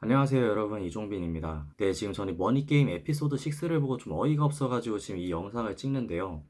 안녕하세요 여러분. 이종빈입니다. 네 지금 저는 머니게임 에피소드 6를 보고 좀 어이가 없어가지고 지금 이 영상을 찍는데요.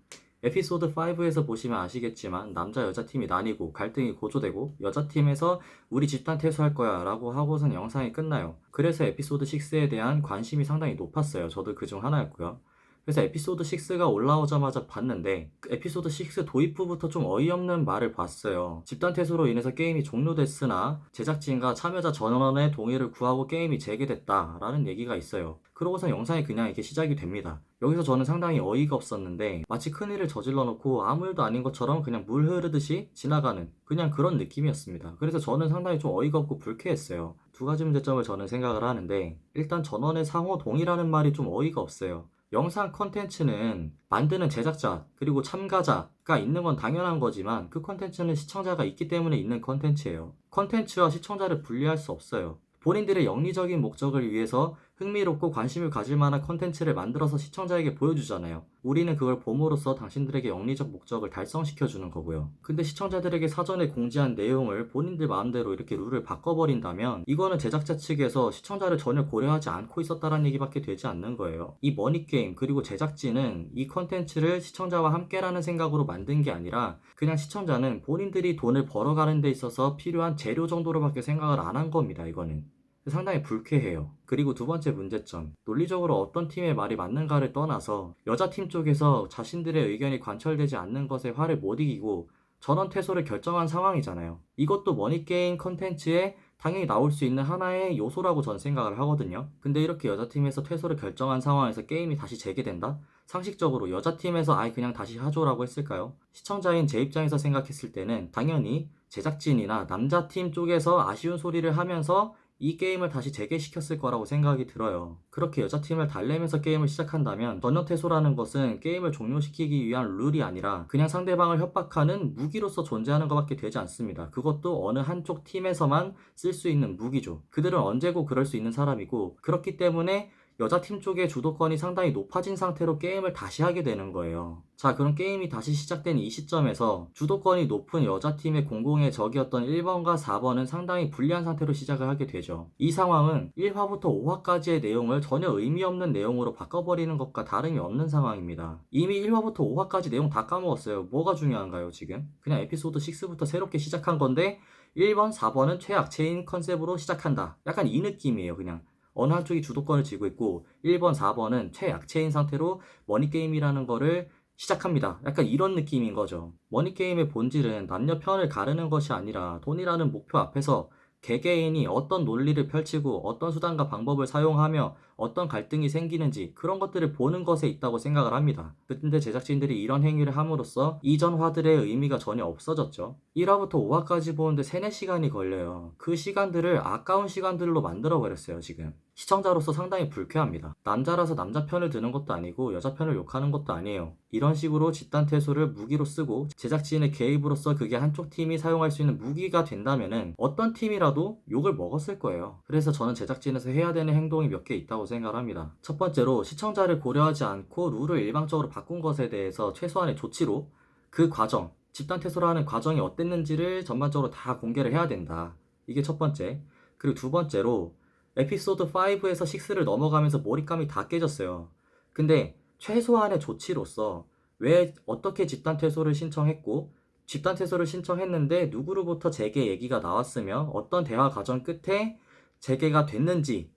에피소드 5에서 보시면 아시겠지만 남자 여자 팀이 나뉘고 갈등이 고조되고 여자 팀에서 우리 집단 퇴소할 거야 라고 하고선 영상이 끝나요. 그래서 에피소드 6에 대한 관심이 상당히 높았어요. 저도 그 중 하나였고요 그래서 에피소드 6가 올라오자마자 봤는데 그 에피소드 6 도입 후부터 좀 어이없는 말을 봤어요. 집단 퇴소로 인해서 게임이 종료됐으나 제작진과 참여자 전원의 동의를 구하고 게임이 재개됐다라는 얘기가 있어요. 그러고서 영상이 그냥 이렇게 시작이 됩니다. 여기서 저는 상당히 어이가 없었는데 마치 큰일을 저질러 놓고 아무 일도 아닌 것처럼 그냥 물 흐르듯이 지나가는 그냥 그런 느낌이었습니다. 그래서 저는 상당히 좀 어이가 없고 불쾌했어요. 두 가지 문제점을 저는 생각을 하는데 일단 전원의 상호 동의라는 말이 좀 어이가 없어요. 영상 컨텐츠는 만드는 제작자 그리고 참가자가 있는 건 당연한 거지만 그 컨텐츠는 시청자가 있기 때문에 있는 컨텐츠예요. 컨텐츠와 시청자를 분리할 수 없어요. 본인들의 영리적인 목적을 위해서 흥미롭고 관심을 가질 만한 컨텐츠를 만들어서 시청자에게 보여주잖아요. 우리는 그걸 봄으로써 당신들에게 영리적 목적을 달성시켜주는 거고요. 근데 시청자들에게 사전에 공지한 내용을 본인들 마음대로 이렇게 룰을 바꿔버린다면 이거는 제작자 측에서 시청자를 전혀 고려하지 않고 있었다는 얘기밖에 되지 않는 거예요. 이 머니게임 그리고 제작진은 이 컨텐츠를 시청자와 함께라는 생각으로 만든 게 아니라 그냥 시청자는 본인들이 돈을 벌어가는 데 있어서 필요한 재료 정도로밖에 생각을 안 한 겁니다. 이거는. 상당히 불쾌해요. 그리고 두 번째 문제점. 논리적으로 어떤 팀의 말이 맞는가를 떠나서 여자팀 쪽에서 자신들의 의견이 관철되지 않는 것에 화를 못 이기고 전원 퇴소를 결정한 상황이잖아요. 이것도 머니게임 컨텐츠에 당연히 나올 수 있는 하나의 요소라고 전 생각을 하거든요. 근데 이렇게 여자팀에서 퇴소를 결정한 상황에서 게임이 다시 재개된다? 상식적으로 여자팀에서 아예 그냥 다시 하죠라고 했을까요? 시청자인 제 입장에서 생각했을 때는 당연히 제작진이나 남자팀 쪽에서 아쉬운 소리를 하면서 이 게임을 다시 재개시켰을 거라고 생각이 들어요. 그렇게 여자팀을 달래면서 게임을 시작한다면 전혀 퇴소라는 것은 게임을 종료시키기 위한 룰이 아니라 그냥 상대방을 협박하는 무기로서 존재하는 것밖에 되지 않습니다. 그것도 어느 한쪽 팀에서만 쓸 수 있는 무기죠. 그들은 언제고 그럴 수 있는 사람이고 그렇기 때문에 여자팀 쪽의 주도권이 상당히 높아진 상태로 게임을 다시 하게 되는 거예요. 자, 그럼 게임이 다시 시작된 이 시점에서 주도권이 높은 여자팀의 공공의 적이었던 1번과 4번은 상당히 불리한 상태로 시작을 하게 되죠. 이 상황은 1화부터 5화까지의 내용을 전혀 의미 없는 내용으로 바꿔버리는 것과 다름이 없는 상황입니다. 이미 1화부터 5화까지 내용 다 까먹었어요. 뭐가 중요한가요, 지금? 그냥 에피소드 6부터 새롭게 시작한 건데 1번, 4번은 최악체인 컨셉으로 시작한다. 약간 이 느낌이에요, 그냥. 어느 한쪽이 주도권을 쥐고 있고 1번, 4번은 최약체인 상태로 머니게임이라는 거를 시작합니다. 약간 이런 느낌인 거죠. 머니게임의 본질은 남녀 편을 가르는 것이 아니라 돈이라는 목표 앞에서 개개인이 어떤 논리를 펼치고 어떤 수단과 방법을 사용하며 어떤 갈등이 생기는지 그런 것들을 보는 것에 있다고 생각을 합니다. 근데 제작진들이 이런 행위를 함으로써 이전 화들의 의미가 전혀 없어졌죠. 1화부터 5화까지 보는데 3, 4시간이 걸려요. 그 시간들을 아까운 시간들로 만들어버렸어요, 지금. 시청자로서 상당히 불쾌합니다. 남자라서 남자 편을 드는 것도 아니고 여자 편을 욕하는 것도 아니에요. 이런 식으로 집단 퇴소를 무기로 쓰고 제작진의 개입으로서 그게 한쪽 팀이 사용할 수 있는 무기가 된다면 어떤 팀이라도 욕을 먹었을 거예요. 그래서 저는 제작진에서 해야 되는 행동이 몇 개 있다고 생각을 합니다. 첫 번째로 시청자를 고려하지 않고 룰을 일방적으로 바꾼 것에 대해서 최소한의 조치로 그 과정, 집단 퇴소라는 과정이 어땠는지를 전반적으로 다 공개를 해야 된다. 이게 첫 번째. 그리고 두 번째로 에피소드 5에서 6를 넘어가면서 몰입감이 다 깨졌어요. 근데 최소한의 조치로서 왜 어떻게 집단 퇴소를 신청했고 집단 퇴소를 신청했는데 누구로부터 재개 얘기가 나왔으며 어떤 대화 과정 끝에 재개가 됐는지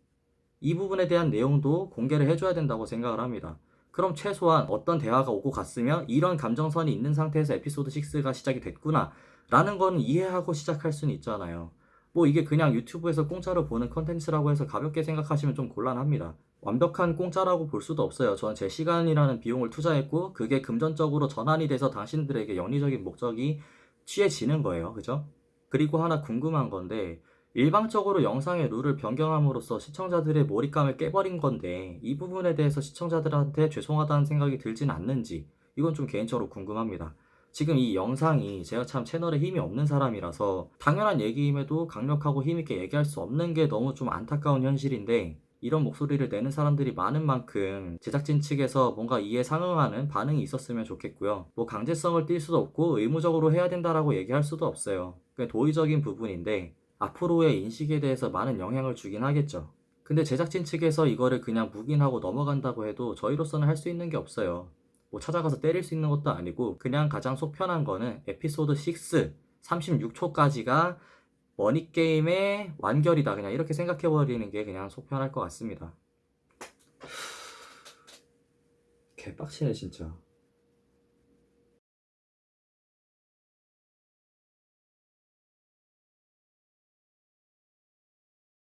이 부분에 대한 내용도 공개를 해줘야 된다고 생각을 합니다. 그럼 최소한 어떤 대화가 오고 갔으며 이런 감정선이 있는 상태에서 에피소드 6가 시작이 됐구나 라는 건 이해하고 시작할 수는 있잖아요. 뭐 이게 그냥 유튜브에서 공짜로 보는 컨텐츠라고 해서 가볍게 생각하시면 좀 곤란합니다. 완벽한 공짜라고 볼 수도 없어요. 저는 제 시간이라는 비용을 투자했고 그게 금전적으로 전환이 돼서 당신들에게 영리적인 목적이 취해지는 거예요. 그죠? 그리고 하나 궁금한 건데 일방적으로 영상의 룰을 변경함으로써 시청자들의 몰입감을 깨버린 건데 이 부분에 대해서 시청자들한테 죄송하다는 생각이 들진 않는지 이건 좀 개인적으로 궁금합니다. 지금 이 영상이 제가 참 채널에 힘이 없는 사람이라서 당연한 얘기임에도 강력하고 힘있게 얘기할 수 없는 게 너무 좀 안타까운 현실인데 이런 목소리를 내는 사람들이 많은 만큼 제작진 측에서 뭔가 이에 상응하는 반응이 있었으면 좋겠고요. 뭐 강제성을 띌 수도 없고 의무적으로 해야 된다라고 얘기할 수도 없어요. 그게 도의적인 부분인데 앞으로의 인식에 대해서 많은 영향을 주긴 하겠죠. 근데 제작진 측에서 이거를 그냥 묵인하고 넘어간다고 해도 저희로서는 할 수 있는 게 없어요. 뭐 찾아가서 때릴 수 있는 것도 아니고 그냥 가장 속 편한 거는 에피소드 6 36초까지가 머니게임의 완결이다. 그냥 이렇게 생각해버리는 게 그냥 속 편할 것 같습니다. 개빡치네 진짜.